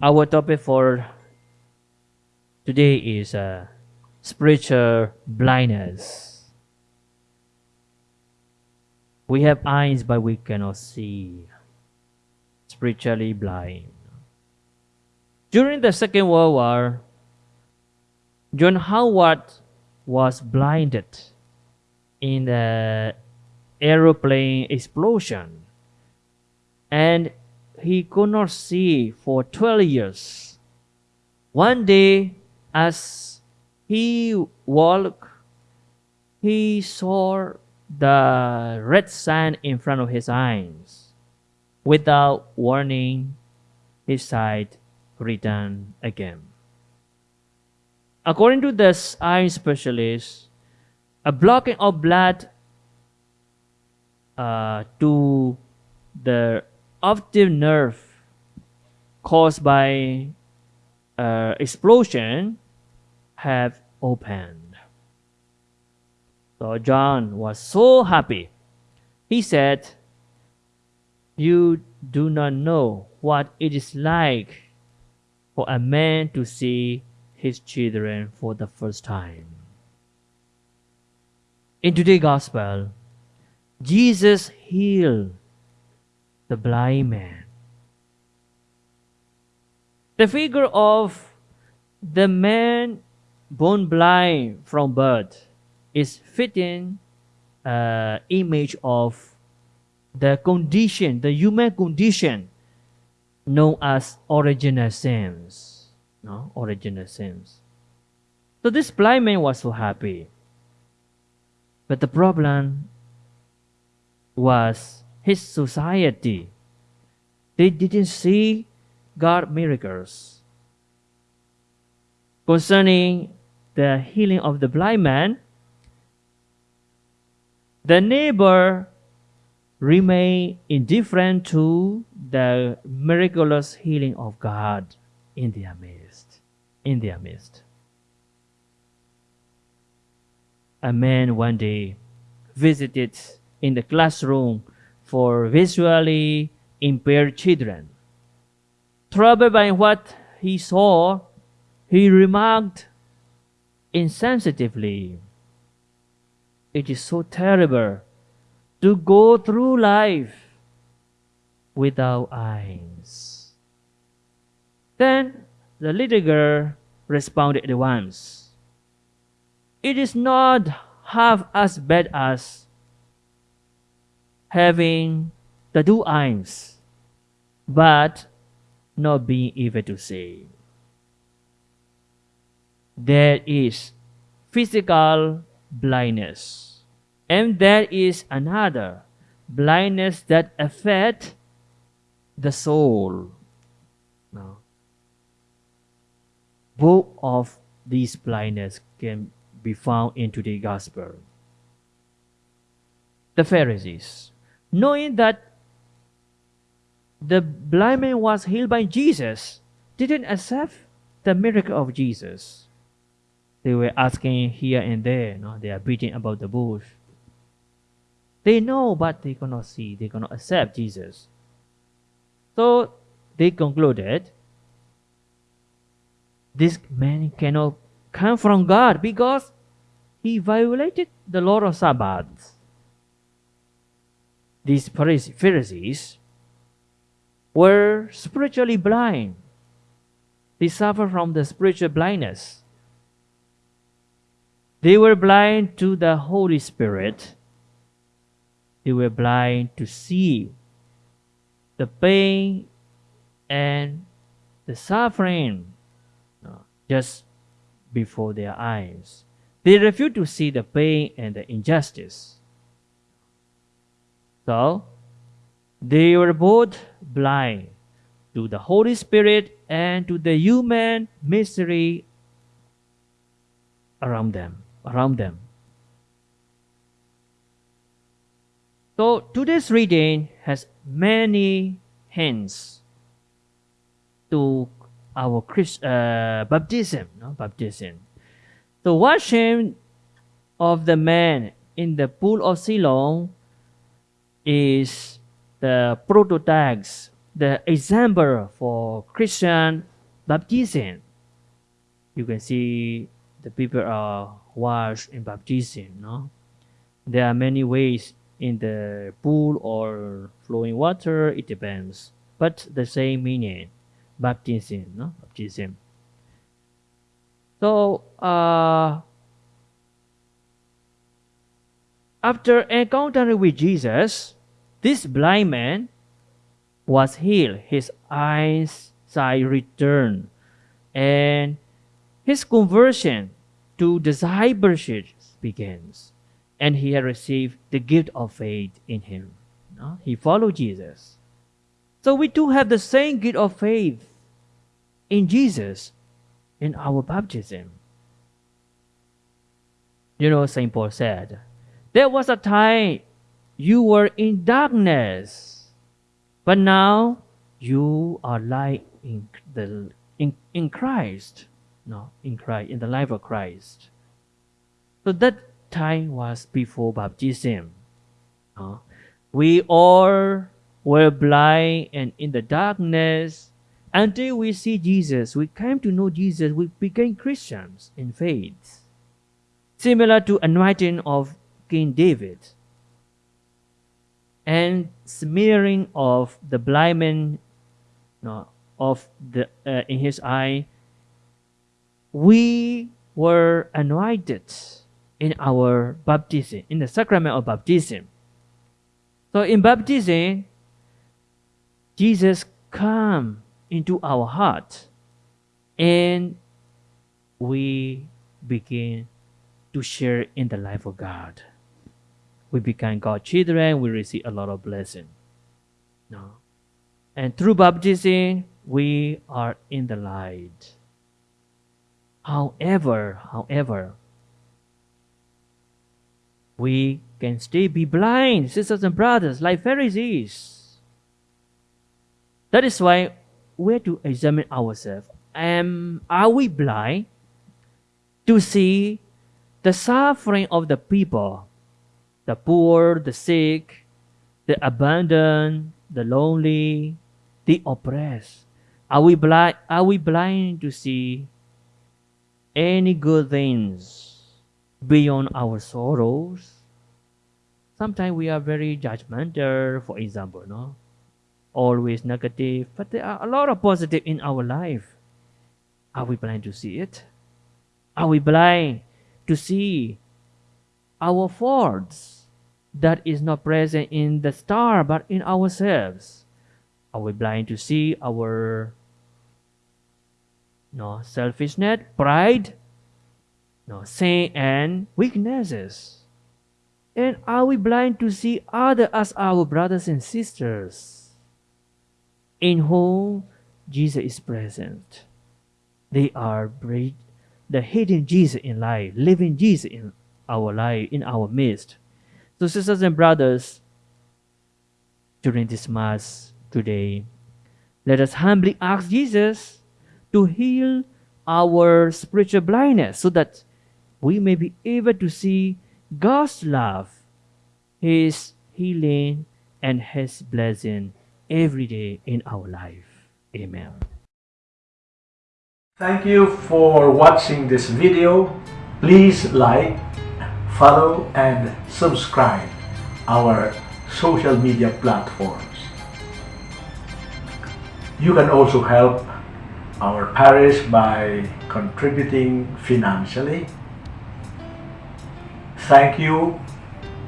Our topic for today is uh, spiritual blindness. We have eyes, but we cannot see. Spiritually blind. During the Second World War, John Howard was blinded in the aeroplane explosion and he could not see for 12 years. One day, as he walked, he saw the red sign in front of his eyes. Without warning, his sight returned again. According to this eye specialist, a blocking of blood uh, to the optic nerve caused by uh, explosion have opened. So John was so happy. He said, You do not know what it is like for a man to see his children for the first time. In today's gospel, Jesus healed the blind man. The figure of the man born blind from birth is fitting uh, image of the condition, the human condition known as original sins no original sins. So this blind man was so happy. But the problem was his society. They didn't see God miracles. Concerning the healing of the blind man, the neighbor remained indifferent to the miraculous healing of God in their midst. In their midst. A man one day visited in the classroom for visually impaired children. Troubled by what he saw, he remarked insensitively, It is so terrible to go through life without eyes. Then the little girl responded at once. It is not half as bad as having the two eyes, but not being able to see. There is physical blindness, and there is another blindness that affect the soul. No. Both of these blindness can be found in today's gospel. The Pharisees, knowing that the blind man was healed by Jesus, didn't accept the miracle of Jesus. They were asking here and there, no? they are beating about the bush. They know, but they cannot see, they cannot accept Jesus. So they concluded this man cannot come from God because he violated the law of Sabbath. These Pharisees were spiritually blind. They suffer from the spiritual blindness. They were blind to the Holy Spirit. They were blind to see the pain and the suffering uh, just before their eyes. They refused to see the pain and the injustice. So, they were both blind to the Holy Spirit and to the human misery around them, around them. So today's reading has many hints to our Christ, uh, baptism, no? baptism. The washing of the man in the pool of Siloam is the prototypes, the example for Christian baptism. You can see the people are washed in baptism. No, there are many ways in the pool or flowing water. It depends, but the same meaning, baptism. No, baptism. So uh, after encountering with Jesus, this blind man was healed. His eyesight returned, and his conversion to discipleship begins. And he had received the gift of faith in him. He followed Jesus. So we too have the same gift of faith in Jesus in our baptism. You know, St. Paul said, There was a time you were in darkness, but now you are light in the in, in Christ. No, in Christ, in the life of Christ. So that time was before baptism. We all were blind and in the darkness until we see Jesus. We came to know Jesus. We became Christians in faith. Similar to anointing of King David and smearing of the blind man no, of the uh, in his eye we were anointed in our baptism, in the sacrament of baptism. So in baptism, Jesus come into our heart and we begin to share in the life of God. We become God's children, we receive a lot of blessing. No. And through baptism, we are in the light. However, however, we can still be blind, sisters and brothers, like Pharisees. That is why we have to examine ourselves. Um, are we blind to see the suffering of the people, the poor, the sick, the abandoned, the lonely, the oppressed? Are we blind? Are we blind to see any good things beyond our sorrows. Sometimes we are very judgmental, for example, no? Always negative, but there are a lot of positive in our life. Are we blind to see it? Are we blind to see our faults that is not present in the star but in ourselves? Are we blind to see our no selfishness, pride, no sin and weaknesses. And are we blind to see others as our brothers and sisters in whom Jesus is present? They are the hidden Jesus in life, living Jesus in our life, in our midst. So, sisters and brothers, during this Mass today, let us humbly ask Jesus to heal our spiritual blindness so that we may be able to see God's love, His healing, and His blessing every day in our life. Amen. Thank you for watching this video. Please like, follow, and subscribe our social media platforms. You can also help our parish by contributing financially. Thank you,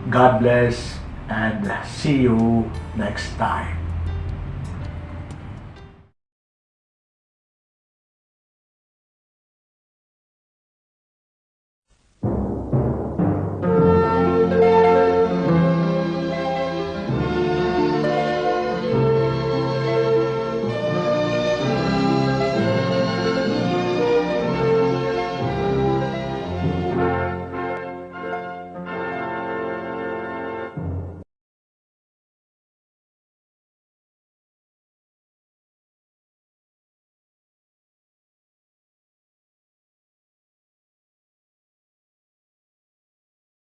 God bless, and see you next time.